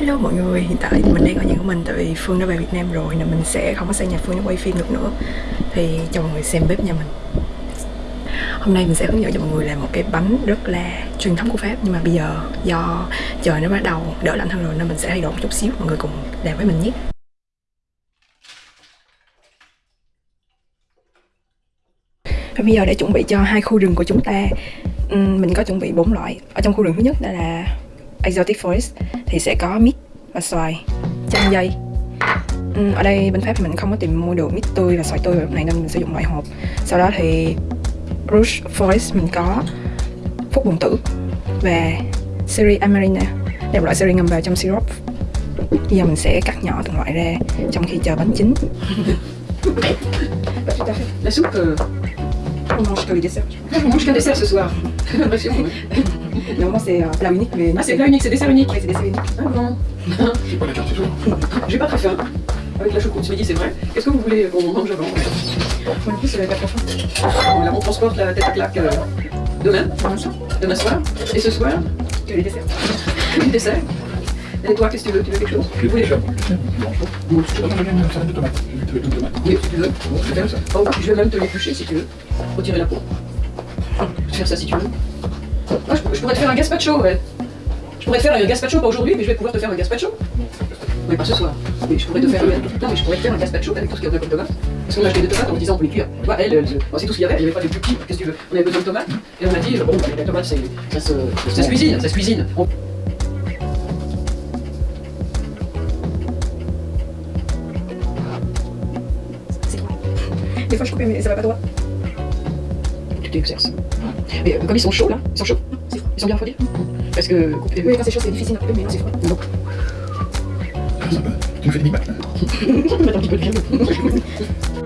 Hello mọi người, hiện tại thì mình đang ở nhà của mình tại vì Phương đã về Việt Nam rồi nên mình sẽ không có sang nhà Phương để quay phim được nữa. Thì cho mọi người xem bếp nhà mình. Hôm nay mình sẽ hướng dẫn cho mọi người làm một cái bánh rất là truyền thống của Pháp Nhưng mà bây giờ do trời nó bắt đầu đỡ lạnh hơn rồi nên mình sẽ thay đổi một chút xíu Mọi người cùng làm với mình nhé. Và bây giờ để chuẩn bị cho hai khu rừng của chúng ta. Mình có chuẩn bị bốn loại. Ở trong khu rừng thứ nhất đó là Exotic Forest thì sẽ có mít và xoài chanh dây. Ừ, ở đây bên Pháp thì mình không có tìm mua được mít tươi và xoài tươi lúc này nên mình sử dụng loại hộp. Sau đó thì Rouge Forest mình có phúc bồn tử và Seri Amarina. Đây là loại seri ngâm vào trong syrup. Bây giờ mình sẽ cắt nhỏ từng loại ra trong khi chờ bánh chín. La soupe, euh... on mange que les desserts. On mange qu'un dessert ce soir. Normalement c'est euh, plat unique mais Ah c'est plat unique, c'est dessert unique. Ouais, c'est dessert unique Ah bon C'est pas la carte, c'est tout. J'ai pas très faim. Avec la choucroute ce midi, c'est vrai. Qu'est-ce que vous voulez qu'on mange avant Moi plus pas trop faim Bon, Là, on transporte la tête à claque euh, demain, demain soir. Et ce soir, que les desserts le dessert. Et toi, qu'est-ce que tu veux? Tu veux quelque chose? Vais Bon, je donne une salade de tomates. Je vais te mettre une tomate. Oui, si tu veux. Je vais. Oh, je vais même te l'éplucher si tu veux. Retirer la peau. Je vais faire ça si tu veux. Ah, je, je pourrais te faire un gazpacho, ouais. Je pourrais te faire un gazpacho, pas aujourd'hui, mais je vais pouvoir te faire un gazpacho. Oui, pas ce soir. Mais je pourrais te faire un... Non, mais je pourrais te faire un gazpacho avec tout ce qu'il y a comme tomate. Parce qu'on a acheté des tomates en disant on peut les cuire. Tu vois, elle, c'est tout ce qu'il y avait, il n'y avait pas de plus petits. Qu'est-ce que tu veux On avait besoin de tomates. Et on a dit, bon, les tomates, ça, se, ça se cuisine, ça se cuisine. On- Des fois je coupe mais ça va pas droit Tu t'exerces. Mais euh, comme ils sont chauds là, ils sont chauds, ils sont bien refroidis. Parce que couper. Oui quand c'est chaud c'est difficile un peu mais non c'est froid Non. Ah. Tu me fais des Big Mac, là Mettre un petit peu de viande.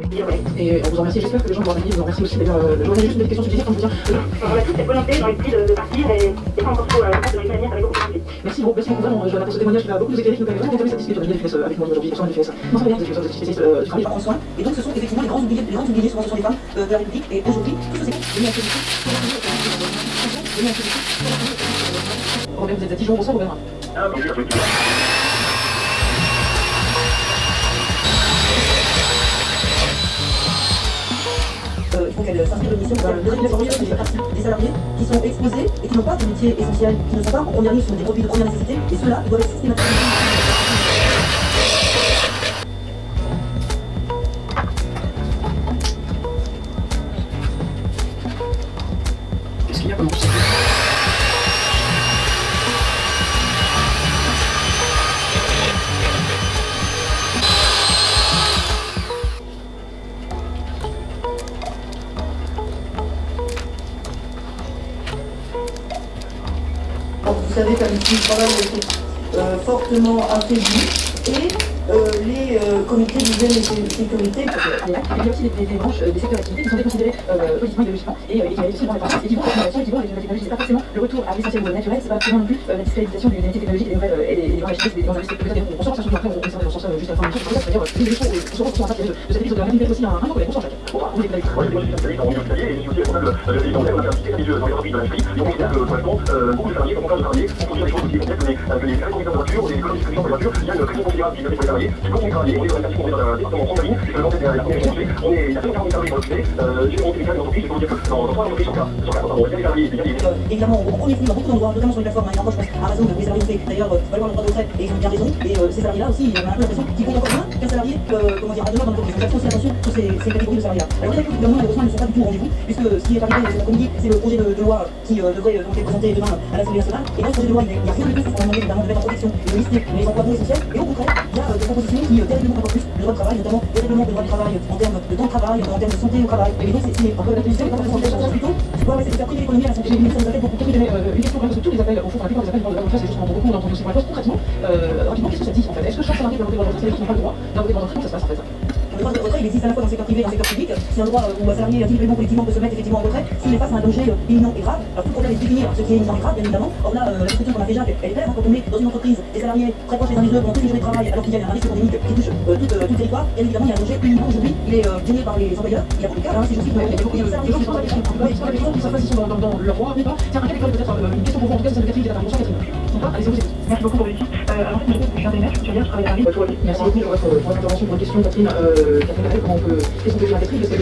Et on vous en remercie, j'espère que les gens vont revenir, vous en remercie aussi d'ailleurs. euh, Je vous juste une question sur le plaisir quand je vous dis. On a toute cette volonté dans l'esprit de, de partir et c'est pas encore trop euh, de à venir, ça va beaucoup plus. Merci beaucoup, merci beaucoup vraiment. Je pour ce témoignage qui va beaucoup nous éclairer, qui nous permet vraiment d'entamer cette discussion. Vous avez avec moi aujourd'hui, personne n'a fait ça. Non, ça va bien, vous êtes spécialiste euh, du les travail. en soins. Et donc ce sont effectivement les grands oubliés, les grands oubliés souvent ce sont les femmes euh, de la République. Et aujourd'hui, tout ce secteur est mis à contribution pour la famille, pour la famille, est mis à contribution pour la famille. Robert, vous êtes à Dijon, bonsoir Robert. Qu'elle s'inscrive de mission. La deuxième catégorie, c'est la partie des salariés qui sont exposés et qui n'ont pas de métier essentiel, qui ne sont pas en première ligne sur des produits de première nécessité. Et ceux-là, doivent être systématiquement. Vous savez qu'un outil de travail a été euh, fortement affaibli. Et euh, les euh, comités et sécurité. Il y a aussi des, branches, euh, des secteurs d'activité qui sont déconsidérés euh, politiquement, idéologiquement, et, euh, et qui aussi dans les. Et qui vont à et qui vont la. C'est pas forcément le retour à l'essentiel naturel, c'est pas forcément non plus euh, la discréditation du- des métiers technologiques, des nouvelles, euh, et des, et de de euh, la même aussi un les et de les et euh, les, les les les salariés, qui continuent de travailler, on est dans on est la département on est, il y a 140 salariés dans l'hôpital, euh, j'ai monté les je vous dire que dans, il y a Euh, on beaucoup d'endroits, notamment sur les plateformes, il y a encore, je pense, à raison de les salariés d'ailleurs euh, le droit de retraite et ils ont bien raison. Et euh, ces salariés-là aussi, on a un peu l'impression qu'ils comptent encore moins qu'un salarié, euh, comment dire, à demeure dans l'entreprise. Attention de salariés-là. Alors, vous avez vu que le gouvernement, malheureusement, ne sont pas du tout au rendez-vous, puisque ce qui est c'est le projet de, de loi qui euh, devrait euh, être présenté demain à l'Assemblée nationale. Et ce projet de loi, il n'y a, rien du tout sur qu'on de mettre en protection de les euh, des propositions qui euh, terriblement encore plus le droit de travail, notamment le règlement du droit du travail en termes de temps de travail, en termes de santé au travail. Et donc, c'est c'est un peu la position, c'est pas forcément quelque chose plutôt. C'est quoi, c'est de faire priver l'économie à la santé. J'ai une ça nous a fait beaucoup de euh, une question parce que tous les appels, au fond, la plupart des appels de la c'est juste qu'on entend beaucoup, on a entendu aussi pour la poste. Concrètement, euh, rapidement, qu'est-ce que ça dit en fait? Est-ce que chaque salarié peut avoir des droits qui n'ont pas le droit? D'avoir de retraite ça se passe en fait Le droit de retrait, il existe à la fois dans le secteur privé et dans le secteur public. Si un droit euh, ou un salarié individuellement collectivement peut se mettre effectivement en retrait, s'il est face à un danger euh, imminent et grave, alors tout le problème est de définir ce qui est imminent et grave, bien évidemment. Or là, euh, la description qu'on a fait Jacques, elle est claire, hein, quand on met dans une entreprise des salariés très proches les uns des autres pendant toute une journée de travail, alors qu'il y a un risque pandémique qui touche euh, tout, euh, tout le territoire, bien évidemment, il y a un danger imminent aujourd'hui, il est euh, gêné par les employeurs, il y a beaucoup de cas, hein, si je a beaucoup de salariés sont pas la question qui savent pas s'ils sont dans, leur droit, mais pas. Tiens, un cas d'école peut-être, une question pour vous, en tout cas, c'est Catherine qui est intervention, Catherine. Allez. Merci beaucoup pour l'équipe. Euh, alors, en fait, je suis je suis je travaille à Paris. Merci beaucoup pour votre, intervention, pour votre question, Catherine. Euh, Catherine comment on peut. Qu'est-ce qu'on peut dire à Catherine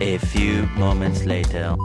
A few moments later.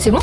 C'est bon?